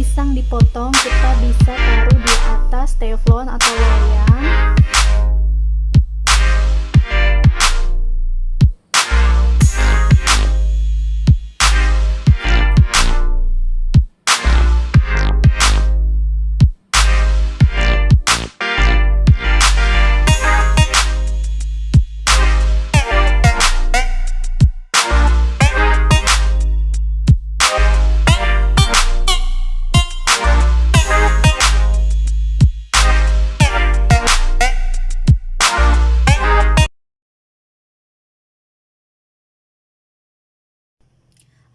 pisang dipotong kita bisa taruh di atas teflon atau loyang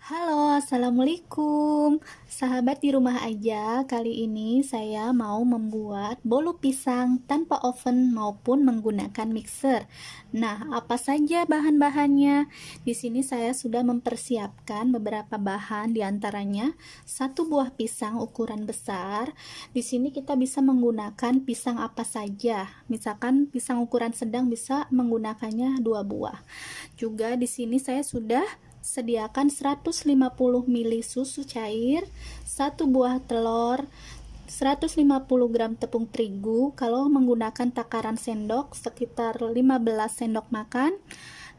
Halo, Assalamualaikum. Sahabat di rumah aja, kali ini saya mau membuat bolu pisang tanpa oven maupun menggunakan mixer. Nah, apa saja bahan-bahannya? Di sini saya sudah mempersiapkan beberapa bahan di antaranya satu buah pisang ukuran besar. Di sini kita bisa menggunakan pisang apa saja. Misalkan pisang ukuran sedang bisa menggunakannya dua buah. Juga di sini saya sudah sediakan 150 ml susu cair, satu buah telur, 150 gram tepung terigu kalau menggunakan takaran sendok sekitar 15 sendok makan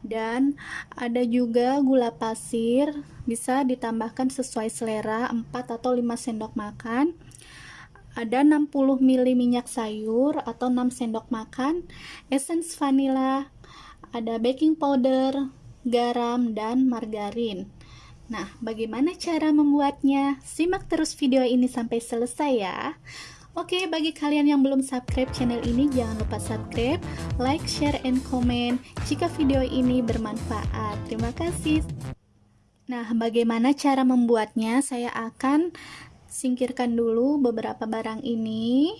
dan ada juga gula pasir bisa ditambahkan sesuai selera 4 atau 5 sendok makan. Ada 60 ml minyak sayur atau 6 sendok makan essence vanilla ada baking powder garam, dan margarin. Nah, bagaimana cara membuatnya? Simak terus video ini sampai selesai ya. Oke, bagi kalian yang belum subscribe channel ini, jangan lupa subscribe, like, share, and comment jika video ini bermanfaat. Terima kasih. Nah, bagaimana cara membuatnya? Saya akan singkirkan dulu beberapa barang ini.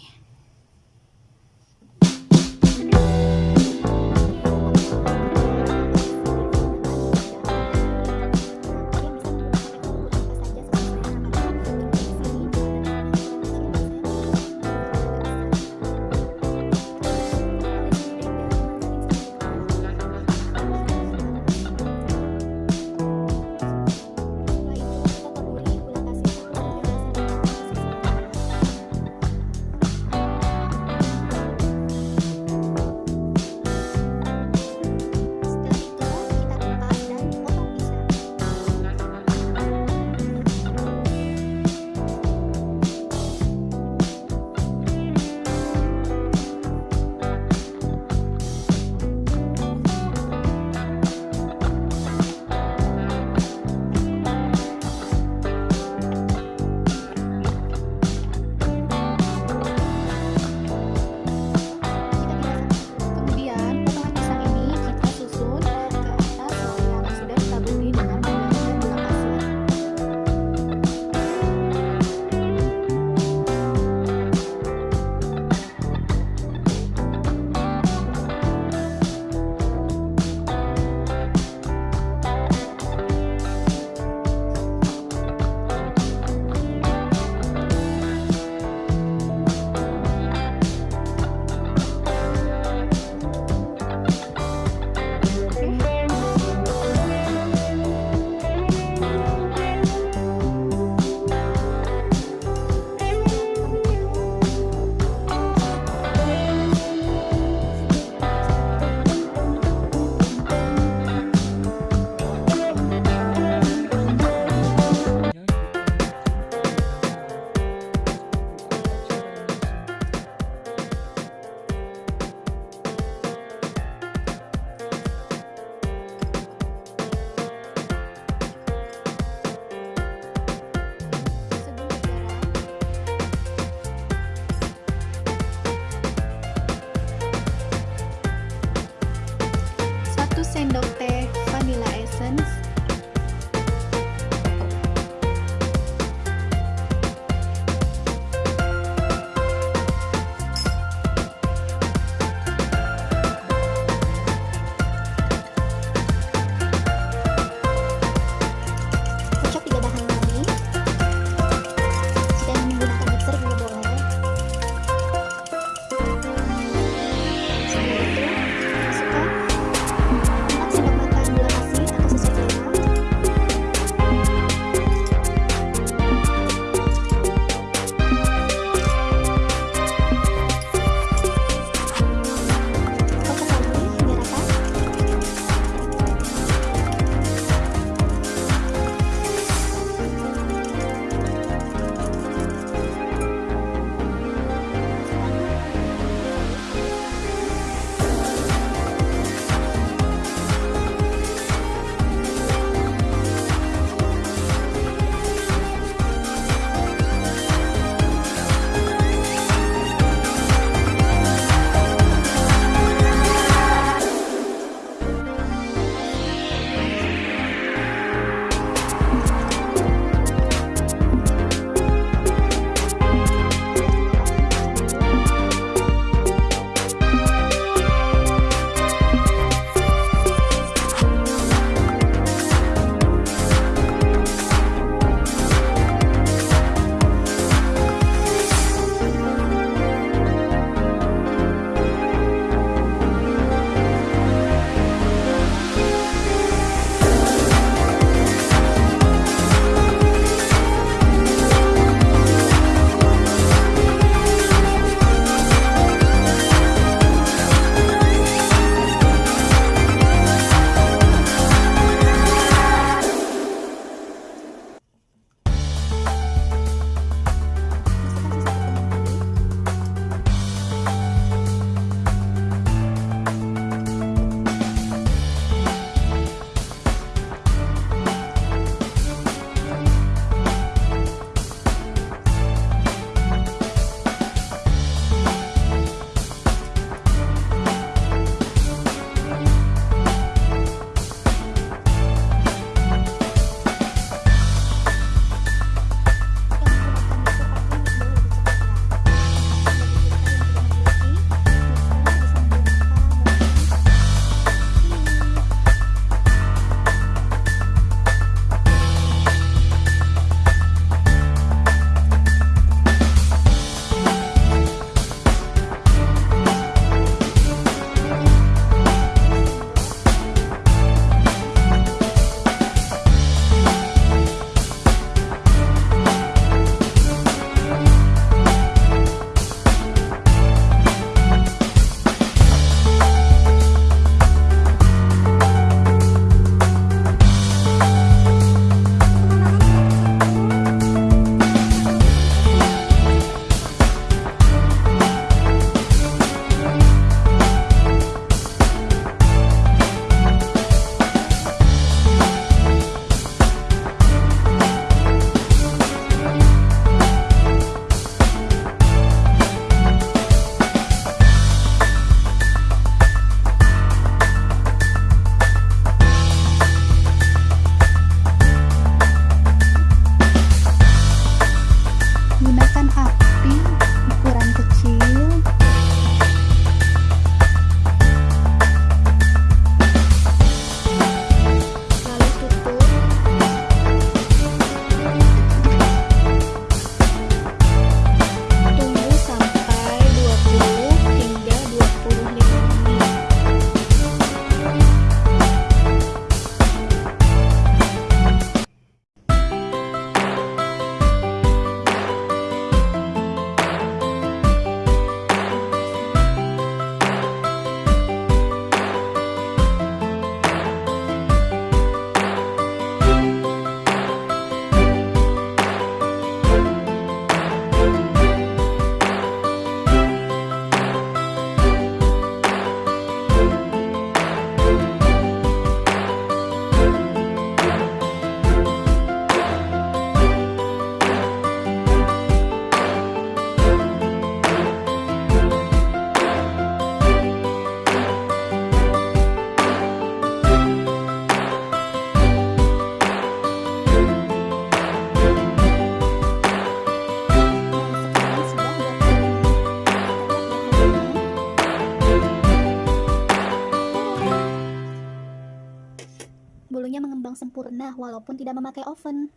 Sempurna walaupun tidak memakai oven.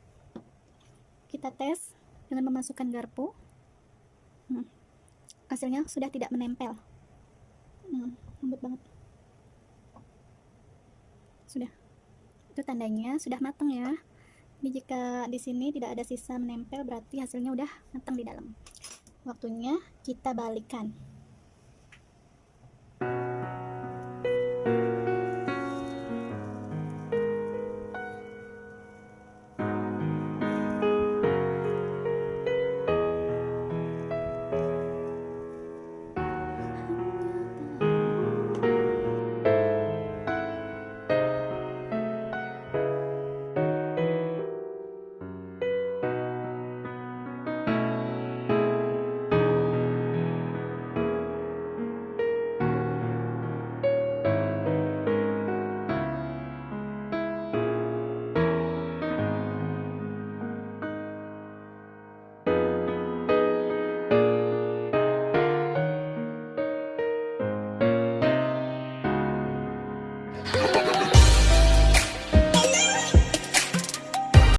Kita tes dengan memasukkan garpu. Hmm. Hasilnya sudah tidak menempel. Hmm, lembut banget. Sudah. Itu tandanya sudah matang ya. Jadi jika di sini tidak ada sisa menempel berarti hasilnya udah matang di dalam. Waktunya kita balikan.